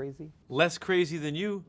crazy? Less crazy than you.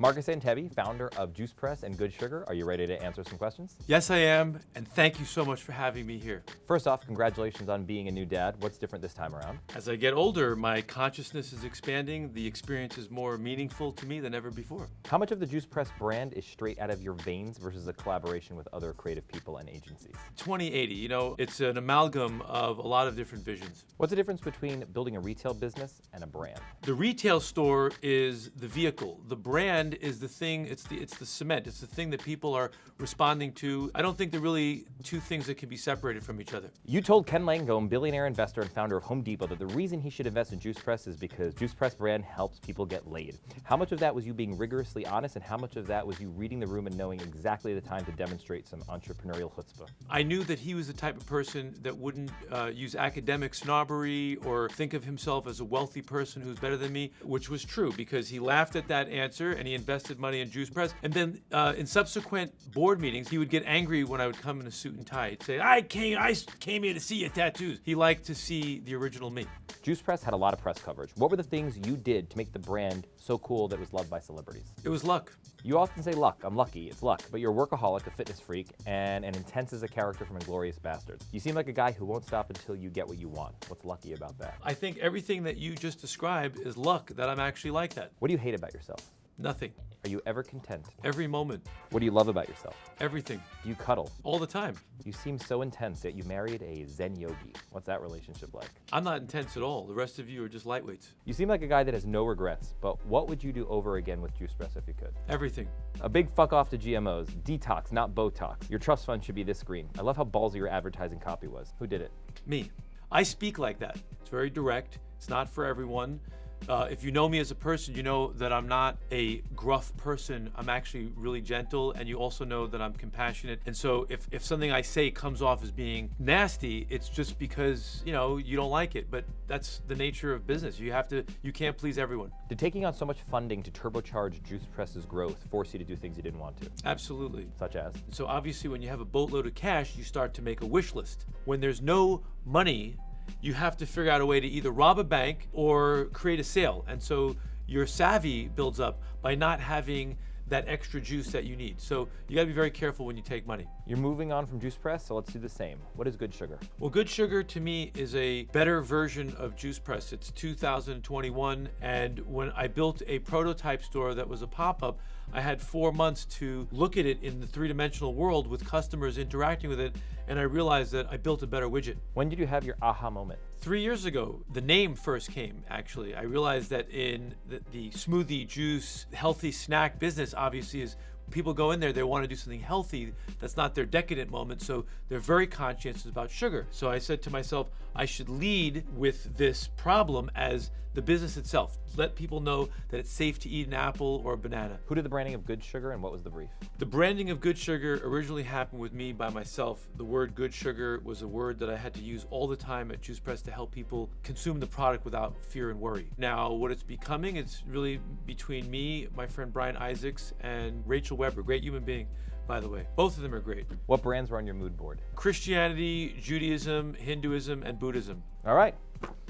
Marcus Antebi, founder of Juice Press and Good Sugar. Are you ready to answer some questions? Yes, I am, and thank you so much for having me here. First off, congratulations on being a new dad. What's different this time around? As I get older, my consciousness is expanding. The experience is more meaningful to me than ever before. How much of the Juice Press brand is straight out of your veins versus a collaboration with other creative people and agencies? 2080, you know, it's an amalgam of a lot of different visions. What's the difference between building a retail business and a brand? The retail store is the vehicle. The brand is the thing, it's the it's the cement. It's the thing that people are responding to. I don't think they're really two things that can be separated from each other. You told Ken Langone, billionaire investor and founder of Home Depot, that the reason he should invest in Juice Press is because Juice Press brand helps people get laid. How much of that was you being rigorously honest and how much of that was you reading the room and knowing exactly the time to demonstrate some entrepreneurial chutzpah? I knew that he was the type of person that wouldn't uh, use academic snobbery or think of himself as a wealthy person who's better than me, which was true because he laughed at that answer and he invested money in Juice Press. And then uh, in subsequent board meetings, he would get angry when I would come in a suit and tie. He'd say, I came, I came here to see your tattoos. He liked to see the original me. Juice Press had a lot of press coverage. What were the things you did to make the brand so cool that it was loved by celebrities? It was luck. You often say luck, I'm lucky, it's luck, but you're a workaholic, a fitness freak, and an intense as a character from Inglourious Basterds. You seem like a guy who won't stop until you get what you want. What's lucky about that? I think everything that you just described is luck that I'm actually like that. What do you hate about yourself? Nothing. Are you ever content? Every moment. What do you love about yourself? Everything. Do you cuddle? All the time. You seem so intense that you married a Zen yogi. What's that relationship like? I'm not intense at all. The rest of you are just lightweights. You seem like a guy that has no regrets, but what would you do over again with Juice Press if you could? Everything. A big fuck off to GMOs. Detox, not Botox. Your trust fund should be this green. I love how ballsy your advertising copy was. Who did it? Me. I speak like that. It's very direct. It's not for everyone. Uh, if you know me as a person, you know that I'm not a gruff person. I'm actually really gentle, and you also know that I'm compassionate. And so, if, if something I say comes off as being nasty, it's just because you know you don't like it. But that's the nature of business. You have to. You can't please everyone. Did taking on so much funding to turbocharge Juice Press's growth force you to do things you didn't want to? Absolutely. Such as? So obviously, when you have a boatload of cash, you start to make a wish list. When there's no money you have to figure out a way to either rob a bank or create a sale. And so your savvy builds up by not having that extra juice that you need. So you gotta be very careful when you take money. You're moving on from Juice Press, so let's do the same. What is Good Sugar? Well, Good Sugar to me is a better version of Juice Press. It's 2021, and when I built a prototype store that was a pop-up, I had four months to look at it in the three-dimensional world with customers interacting with it, and I realized that I built a better widget. When did you have your aha moment? Three years ago, the name first came, actually. I realized that in the, the smoothie, juice, healthy snack business, obviously, is people go in there, they want to do something healthy. That's not their decadent moment. So they're very conscientious about sugar. So I said to myself, I should lead with this problem as the business itself. Let people know that it's safe to eat an apple or a banana. Who did the branding of Good Sugar and what was the brief? The branding of Good Sugar originally happened with me by myself. The word Good Sugar was a word that I had to use all the time at Juice Press to help people consume the product without fear and worry. Now, what it's becoming, it's really between me, my friend Brian Isaacs, and Rachel Weber, great human being by the way. Both of them are great. What brands were on your mood board? Christianity, Judaism, Hinduism, and Buddhism. All right.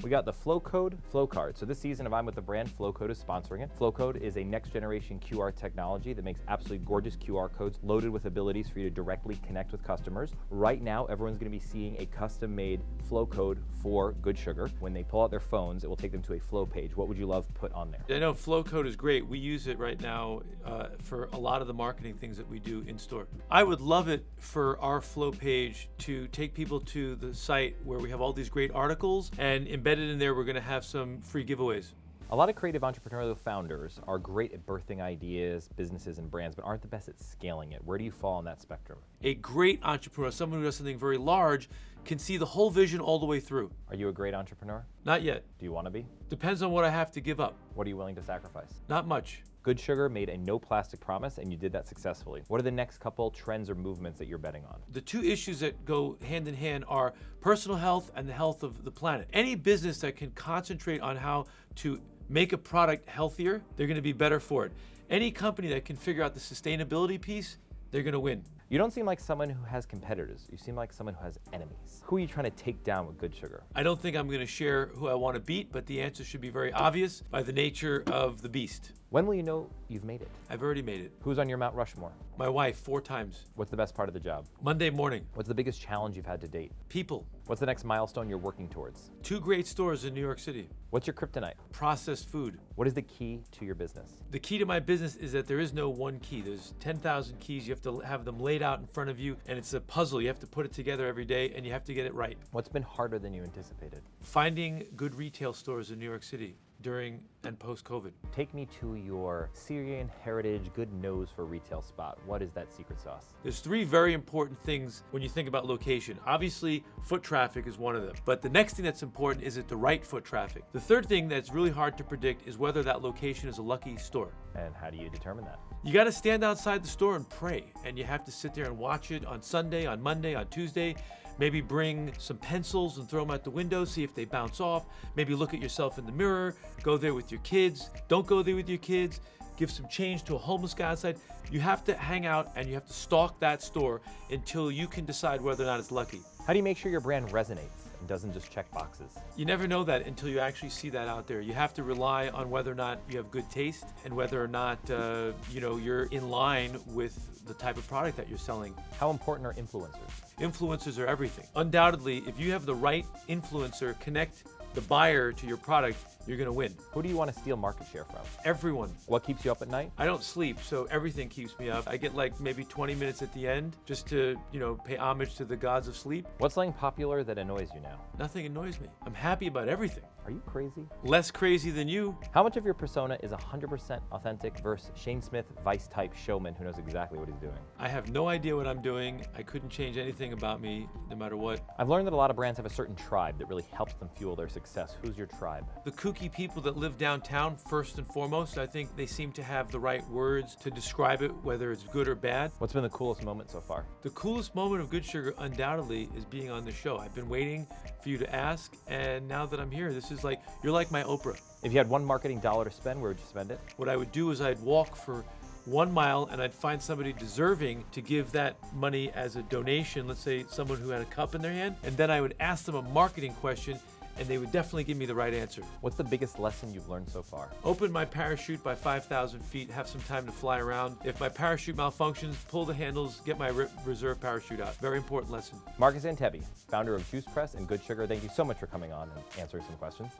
We got the Flowcode Flow Card. So this season of I'm with the brand, Flowcode is sponsoring it. Flowcode is a next generation QR technology that makes absolutely gorgeous QR codes loaded with abilities for you to directly connect with customers. Right now, everyone's gonna be seeing a custom made flow code for Good Sugar. When they pull out their phones, it will take them to a flow page. What would you love put on there? I know Flowcode is great. We use it right now uh, for a lot of the marketing things that we do in store. I would love it for our flow page to take people to the site where we have all these great articles and embedded in there, we're going to have some free giveaways. A lot of creative entrepreneurial founders are great at birthing ideas, businesses, and brands, but aren't the best at scaling it. Where do you fall on that spectrum? A great entrepreneur, someone who does something very large, can see the whole vision all the way through. Are you a great entrepreneur? Not yet. Do you want to be? Depends on what I have to give up. What are you willing to sacrifice? Not much. Good Sugar made a no plastic promise and you did that successfully. What are the next couple trends or movements that you're betting on? The two issues that go hand in hand are personal health and the health of the planet. Any business that can concentrate on how to make a product healthier, they're going to be better for it. Any company that can figure out the sustainability piece, they're going to win. You don't seem like someone who has competitors. You seem like someone who has enemies. Who are you trying to take down with good sugar? I don't think I'm going to share who I want to beat, but the answer should be very obvious by the nature of the beast. When will you know you've made it? I've already made it. Who's on your Mount Rushmore? My wife, four times. What's the best part of the job? Monday morning, What's the biggest challenge you've had to date? people. What's the next milestone you're working towards? Two great stores in New York City. What's your kryptonite? Processed food. What is the key to your business? The key to my business is that there is no one key. There's 10,000 keys. You have to have them laid out in front of you, and it's a puzzle. You have to put it together every day, and you have to get it right. What's been harder than you anticipated? Finding good retail stores in New York City during and post COVID. Take me to your Syrian heritage good nose for retail spot. What is that secret sauce? There's three very important things when you think about location. Obviously, foot traffic is one of them. But the next thing that's important is it the right foot traffic. The third thing that's really hard to predict is whether that location is a lucky store. And how do you determine that? You got to stand outside the store and pray, and you have to sit there and watch it on Sunday, on Monday, on Tuesday. Maybe bring some pencils and throw them out the window, see if they bounce off. Maybe look at yourself in the mirror, go there with your kids. Don't go there with your kids. Give some change to a homeless guy outside. You have to hang out and you have to stalk that store until you can decide whether or not it's lucky. How do you make sure your brand resonates and doesn't just check boxes? You never know that until you actually see that out there. You have to rely on whether or not you have good taste and whether or not uh, you know you're in line with the type of product that you're selling. How important are influencers? Influencers are everything. Undoubtedly, if you have the right influencer connect the buyer to your product, you're going to win. Who do you want to steal market share from? Everyone. What keeps you up at night? I don't sleep, so everything keeps me up. I get like maybe 20 minutes at the end just to, you know, pay homage to the gods of sleep. What's something popular that annoys you now? Nothing annoys me. I'm happy about everything. Are you crazy? Less crazy than you. How much of your persona is 100% authentic versus Shane Smith, vice type showman who knows exactly what he's doing? I have no idea what I'm doing. I couldn't change anything about me, no matter what. I've learned that a lot of brands have a certain tribe that really helps them fuel their success. Who's your tribe? The kooky people that live downtown, first and foremost, I think they seem to have the right words to describe it, whether it's good or bad. What's been the coolest moment so far? The coolest moment of Good Sugar, undoubtedly, is being on the show. I've been waiting for you to ask, and now that I'm here, this is like, you're like my Oprah. If you had one marketing dollar to spend, where would you spend it? What I would do is I'd walk for one mile and I'd find somebody deserving to give that money as a donation, let's say someone who had a cup in their hand, and then I would ask them a marketing question and they would definitely give me the right answer. What's the biggest lesson you've learned so far? Open my parachute by 5,000 feet, have some time to fly around. If my parachute malfunctions, pull the handles, get my re- reserve parachute out. Very important lesson. Marcus Antebi, founder of Juice Press and Good Sugar, thank you so much for coming on and answering some questions.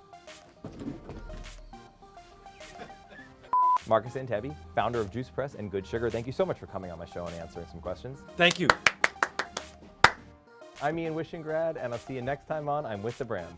Marcus Antebi, founder of Juice Press and Good Sugar, thank you so much for coming on my show and answering some questions. Thank you. I'm Ian Wishingrad, and I'll see you next time on I'm With the Brand.